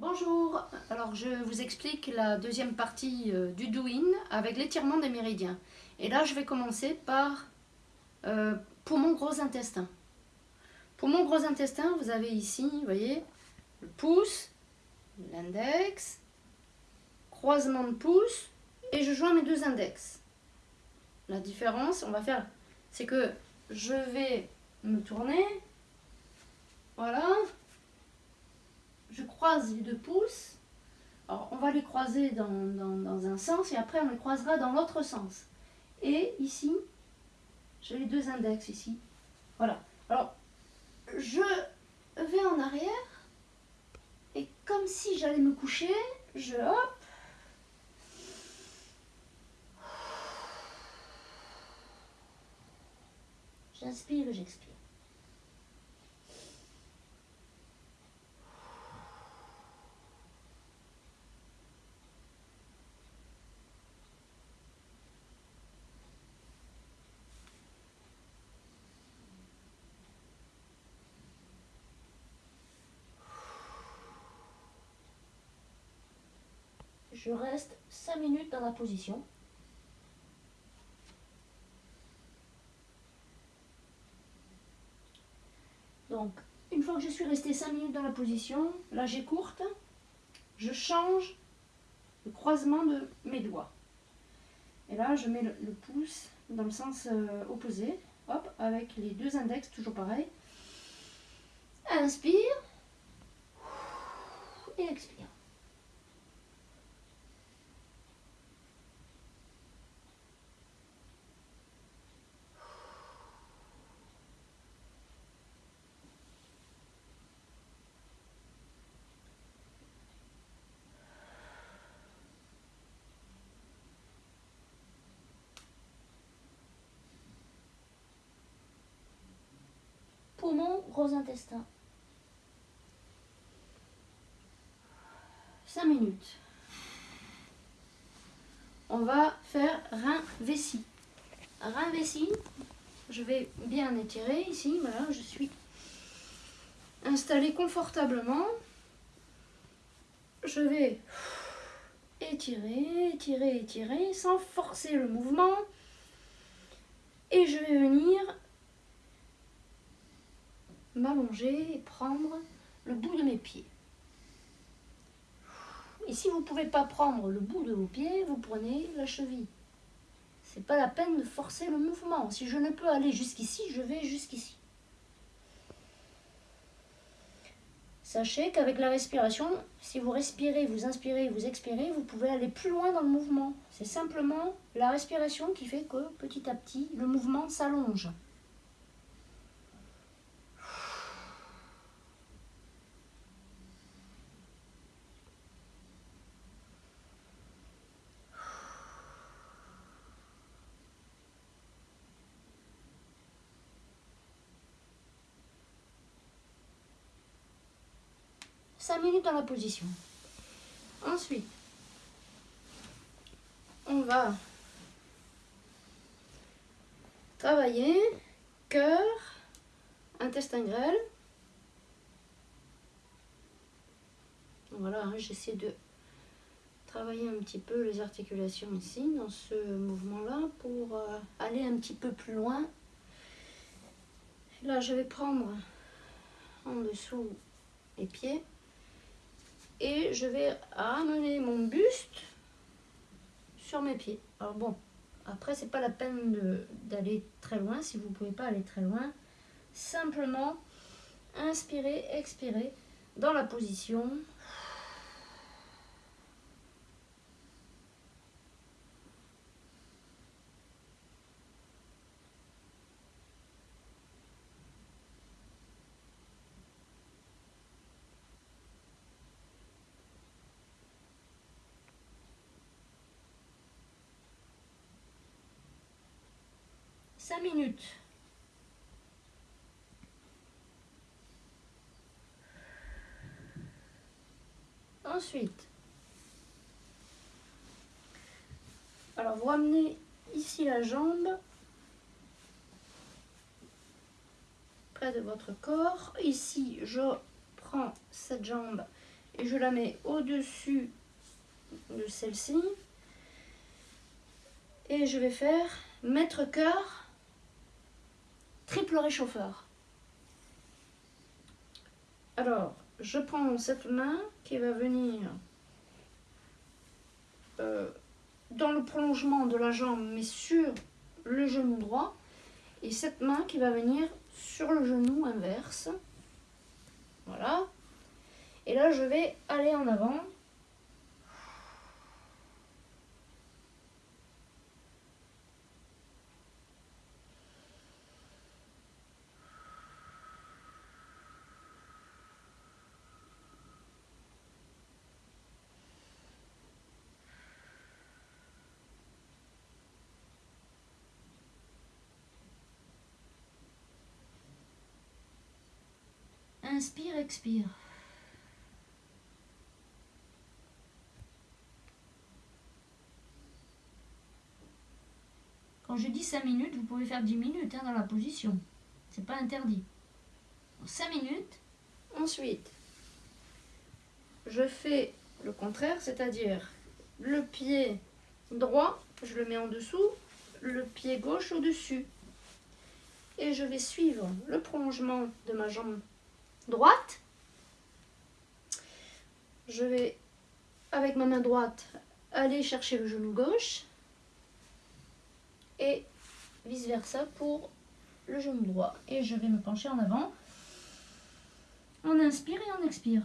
Bonjour, alors je vous explique la deuxième partie euh, du doing avec l'étirement des méridiens. Et là je vais commencer par euh, pour mon gros intestin. Pour mon gros intestin, vous avez ici, vous voyez, le pouce, l'index, croisement de pouce, et je joins mes deux index. La différence, on va faire, c'est que je vais me tourner, voilà, les deux pouces. Alors, on va les croiser dans, un sens et après on les croisera dans l'autre sens. Et ici, j'ai les deux index ici. Voilà. Alors, je vais en arrière et comme si j'allais me coucher, je hop. J'inspire et j'expire. Je reste 5 minutes dans la position. Donc, une fois que je suis restée 5 minutes dans la position, là j'ai courte, je change le croisement de mes doigts. Et là, je mets le, pouce dans le sens euh, opposé, hop, avec les deux index, toujours pareil. Inspire et expire. Poumon, gros intestin. 5 minutes. On va faire rein vessie. Rein vessie, je vais bien étirer ici, voilà, je suis installé confortablement. Je vais étirer, étirer, étirer, sans forcer le mouvement. Et je vais venir m'allonger et prendre le bout de mes pieds. Et si vous ne pouvez pas prendre le bout de vos pieds, vous prenez la cheville. C'est pas la peine de forcer le mouvement. Si je ne peux aller jusqu'ici, je vais jusqu'ici. Sachez qu'avec la respiration, si vous respirez, vous inspirez, vous expirez, vous pouvez aller plus loin dans le mouvement. C'est simplement la respiration qui fait que petit à petit, le mouvement s'allonge. 5 minutes dans la position. Ensuite, on va travailler cœur, intestin grêle. Voilà, hein, j'essaie de travailler un petit peu les articulations ici, dans ce mouvement-là, pour euh, aller un petit peu plus loin. Là, je vais prendre en dessous les pieds et je vais ramener mon buste sur mes pieds. Alors bon, après c'est pas la peine d'aller très loin si vous pouvez pas aller très loin. Simplement inspirer, expirer dans la position 5 minutes. Ensuite, alors vous ramenez ici la jambe près de votre corps. Ici, je prends cette jambe et je la mets au-dessus de celle-ci. Et je vais faire mètre cœur triple réchauffeur. Alors, je prends cette main qui va venir euh, dans le prolongement de la jambe, mais sur le genou droit. Et cette main qui va venir sur le genou inverse. Voilà. Et là, je vais aller en avant. Inspire, expire. Quand je dis 5 minutes, vous pouvez faire 10 minutes hein, dans la position. C'est pas interdit. 5 minutes. Ensuite, je fais le contraire, c'est-à-dire le pied droit, je le mets en dessous, le pied gauche au-dessus. Et je vais suivre le prolongement de ma jambe droite. Je vais, avec ma main droite, aller chercher le genou gauche. Et vice-versa pour le genou droit. Et je vais me pencher en avant. On inspire et on expire.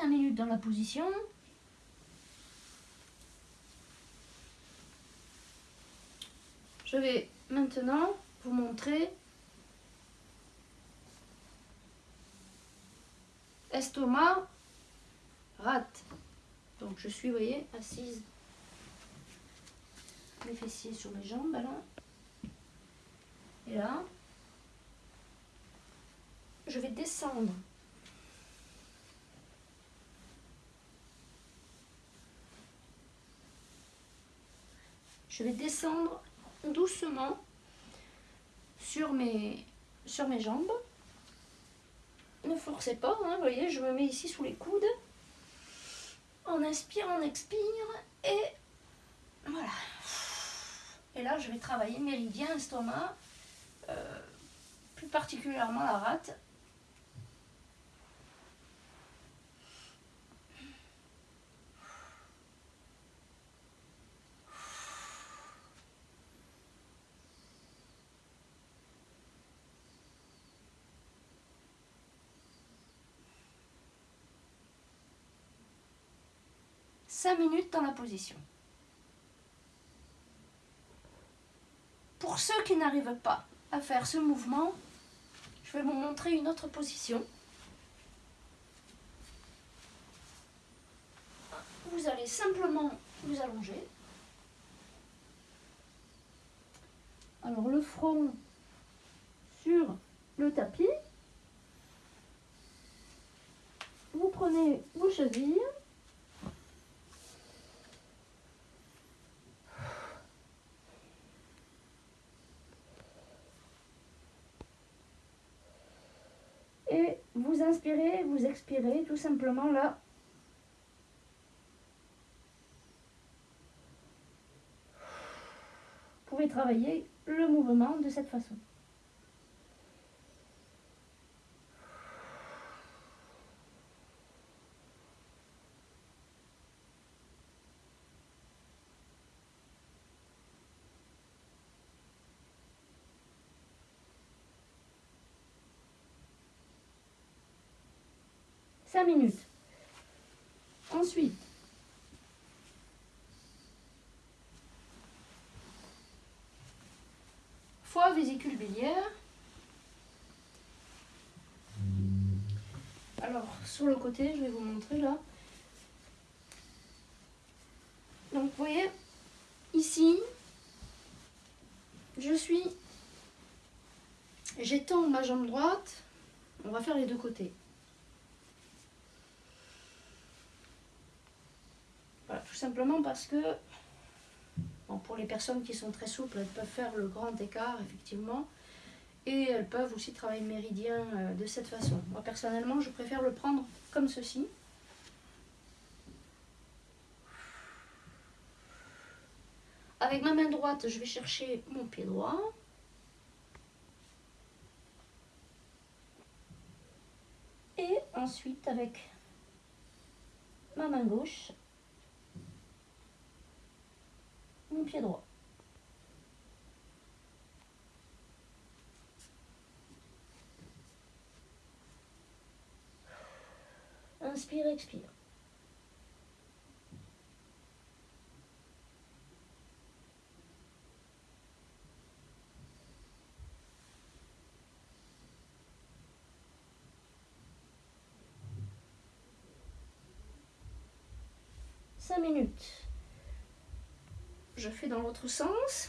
5 minutes dans la position. Je vais maintenant vous montrer estomac rate. Donc je suis, vous voyez, assise, les fessiers sur mes jambes, là. Et là, je vais descendre Je vais descendre doucement sur mes, sur mes jambes. Ne forcez pas, hein, voyez, je me mets ici sous les coudes. On inspire, on expire et voilà. Et là, je vais travailler méridien, estomac, euh, plus particulièrement la rate. 5 minutes dans la position. Pour ceux qui n'arrivent pas à faire ce mouvement, je vais vous montrer une autre position. Vous allez simplement vous allonger. Alors le front sur le tapis. Vous prenez vos chevilles vous inspirez, vous expirez tout simplement là. Vous pouvez travailler le mouvement de cette façon. minutes. Ensuite, foie, vésicule biliaire. Alors, sur le côté, je vais vous montrer là. Donc, vous voyez, ici, je suis... J'étends ma jambe droite. On va faire les deux côtés. Simplement parce que pour les personnes qui sont très souples, elles peuvent faire le grand écart, effectivement. Et elles peuvent aussi travailler le méridien euh, de cette façon. Moi, personnellement, je préfère le prendre comme ceci. Avec ma main droite, je vais chercher mon pied droit. Et ensuite, avec ma main gauche, mon pied droit. Inspire, expire. Cinq minutes je fais dans l'autre sens.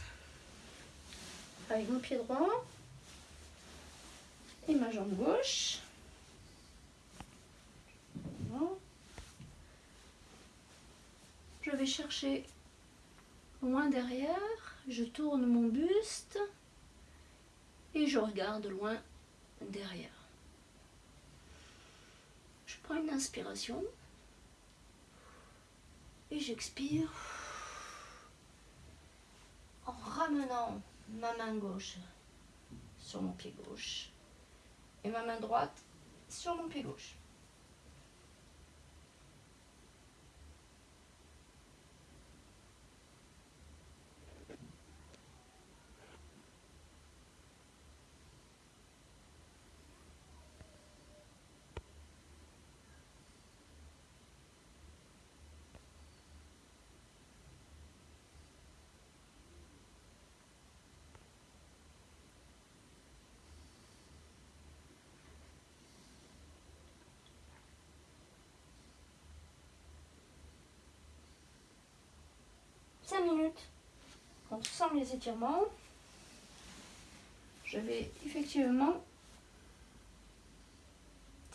Avec mon pied droit. Et ma jambe gauche. Je vais chercher loin derrière, je tourne mon buste. Et je regarde loin derrière. Je prends une inspiration. Et j'expire ramenant ma main gauche sur mon pied gauche et ma main droite sur mon pied gauche. minutes. Sent les étirements, je vais effectivement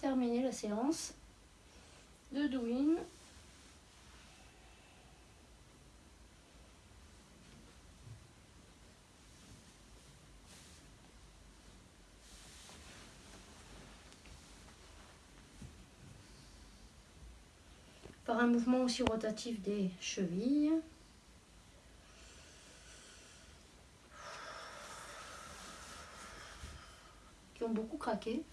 terminer la séance de Douyin. par un mouvement aussi rotatif des chevilles. 좀 먹고 가게.